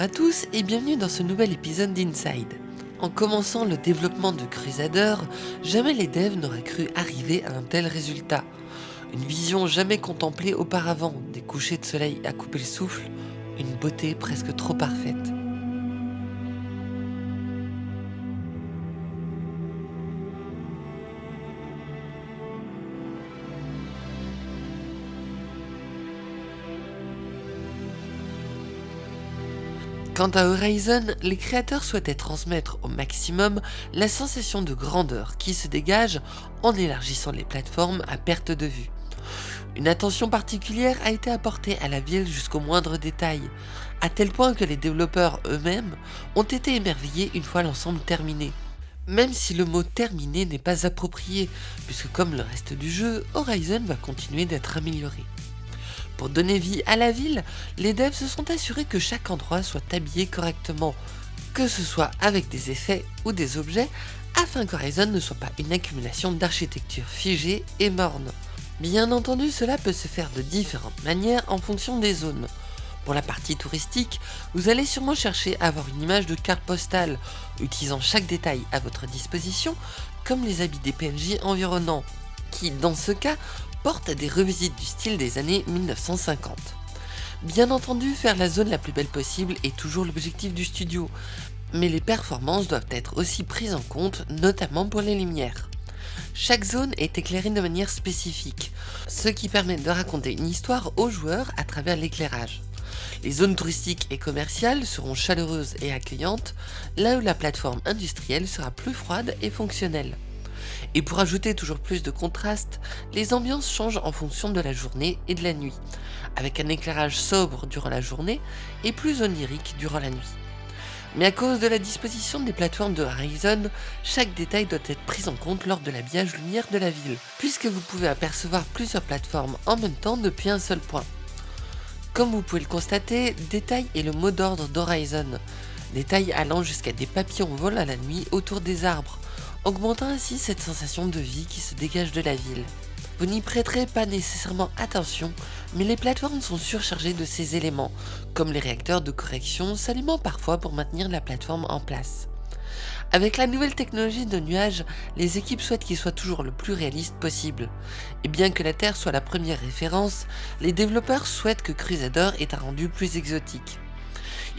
À tous et bienvenue dans ce nouvel épisode d'Inside. En commençant le développement de Crusader, jamais les devs n'auraient cru arriver à un tel résultat. Une vision jamais contemplée auparavant, des couchers de soleil à couper le souffle, une beauté presque trop parfaite. Quant à Horizon, les créateurs souhaitaient transmettre au maximum la sensation de grandeur qui se dégage en élargissant les plateformes à perte de vue. Une attention particulière a été apportée à la ville jusqu'au moindre détail, à tel point que les développeurs eux-mêmes ont été émerveillés une fois l'ensemble terminé. Même si le mot terminé n'est pas approprié, puisque comme le reste du jeu, Horizon va continuer d'être amélioré. Pour donner vie à la ville, les devs se sont assurés que chaque endroit soit habillé correctement, que ce soit avec des effets ou des objets, afin qu'Horizon ne soit pas une accumulation d'architecture figée et morne. Bien entendu, cela peut se faire de différentes manières en fonction des zones. Pour la partie touristique, vous allez sûrement chercher à avoir une image de carte postale, utilisant chaque détail à votre disposition, comme les habits des PNJ environnants, qui, dans ce cas, porte à des revisites du style des années 1950. Bien entendu, faire la zone la plus belle possible est toujours l'objectif du studio, mais les performances doivent être aussi prises en compte, notamment pour les lumières. Chaque zone est éclairée de manière spécifique, ce qui permet de raconter une histoire aux joueurs à travers l'éclairage. Les zones touristiques et commerciales seront chaleureuses et accueillantes, là où la plateforme industrielle sera plus froide et fonctionnelle. Et pour ajouter toujours plus de contraste, les ambiances changent en fonction de la journée et de la nuit, avec un éclairage sobre durant la journée et plus onirique durant la nuit. Mais à cause de la disposition des plateformes de Horizon, chaque détail doit être pris en compte lors de l'habillage lumière de la ville, puisque vous pouvez apercevoir plusieurs plateformes en même temps depuis un seul point. Comme vous pouvez le constater, détail est le mot d'ordre d'Horizon, détail allant jusqu'à des papillons volant à la nuit autour des arbres, augmentant ainsi cette sensation de vie qui se dégage de la ville. Vous n'y prêterez pas nécessairement attention, mais les plateformes sont surchargées de ces éléments, comme les réacteurs de correction s'alimentent parfois pour maintenir la plateforme en place. Avec la nouvelle technologie de nuages, les équipes souhaitent qu'il soit toujours le plus réaliste possible. Et bien que la Terre soit la première référence, les développeurs souhaitent que Crusader ait un rendu plus exotique.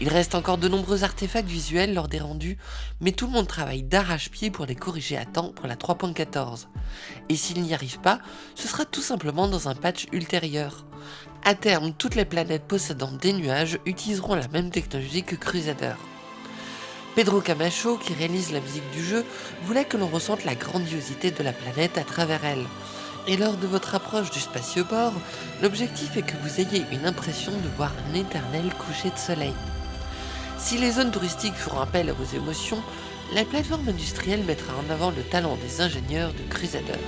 Il reste encore de nombreux artefacts visuels lors des rendus, mais tout le monde travaille d'arrache-pied pour les corriger à temps pour la 3.14. Et s'il n'y arrive pas, ce sera tout simplement dans un patch ultérieur. À terme, toutes les planètes possédant des nuages utiliseront la même technologie que Crusader. Pedro Camacho, qui réalise la musique du jeu, voulait que l'on ressente la grandiosité de la planète à travers elle. Et lors de votre approche du spatioport, l'objectif est que vous ayez une impression de voir un éternel coucher de soleil. Si les zones touristiques feront appel à vos émotions, la plateforme industrielle mettra en avant le talent des ingénieurs de Crusader.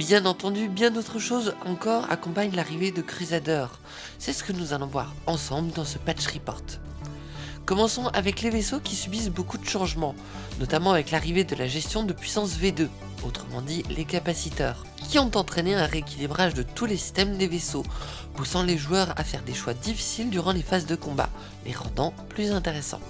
Bien entendu, bien d'autres choses encore accompagnent l'arrivée de Crusader. C'est ce que nous allons voir ensemble dans ce patch report. Commençons avec les vaisseaux qui subissent beaucoup de changements, notamment avec l'arrivée de la gestion de puissance V2, autrement dit les capaciteurs, qui ont entraîné un rééquilibrage de tous les systèmes des vaisseaux, poussant les joueurs à faire des choix difficiles durant les phases de combat, les rendant plus intéressants.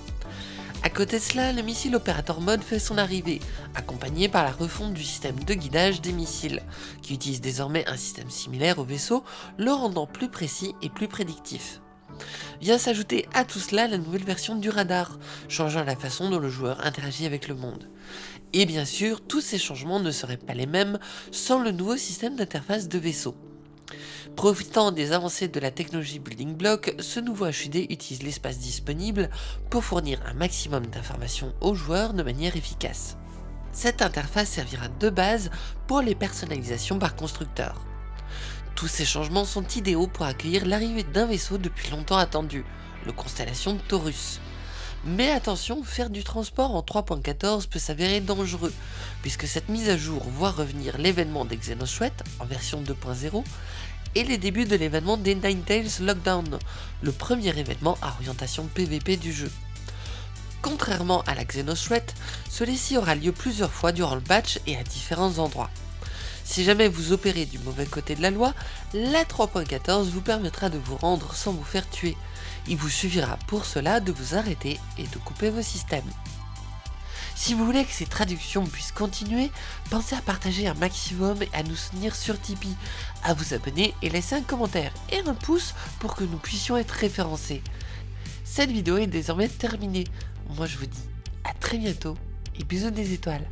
A côté de cela, le missile opérateur mode fait son arrivée, accompagné par la refonte du système de guidage des missiles, qui utilise désormais un système similaire au vaisseau, le rendant plus précis et plus prédictif. Vient s'ajouter à tout cela la nouvelle version du radar, changeant la façon dont le joueur interagit avec le monde. Et bien sûr, tous ces changements ne seraient pas les mêmes sans le nouveau système d'interface de vaisseau. Profitant des avancées de la technologie Building Block, ce nouveau HUD utilise l'espace disponible pour fournir un maximum d'informations aux joueurs de manière efficace. Cette interface servira de base pour les personnalisations par constructeur. Tous ces changements sont idéaux pour accueillir l'arrivée d'un vaisseau depuis longtemps attendu, le Constellation Taurus. Mais attention, faire du transport en 3.14 peut s'avérer dangereux, puisque cette mise à jour voit revenir l'événement des Xenothreat en version 2.0 et les débuts de l'événement des Ninetales Lockdown, le premier événement à orientation PVP du jeu. Contrairement à la Xenothreat, celui-ci aura lieu plusieurs fois durant le patch et à différents endroits. Si jamais vous opérez du mauvais côté de la loi, la 3.14 vous permettra de vous rendre sans vous faire tuer. Il vous suffira pour cela de vous arrêter et de couper vos systèmes. Si vous voulez que ces traductions puissent continuer, pensez à partager un maximum et à nous soutenir sur Tipeee, à vous abonner et laisser un commentaire et un pouce pour que nous puissions être référencés. Cette vidéo est désormais terminée. Moi je vous dis à très bientôt et bisous des étoiles.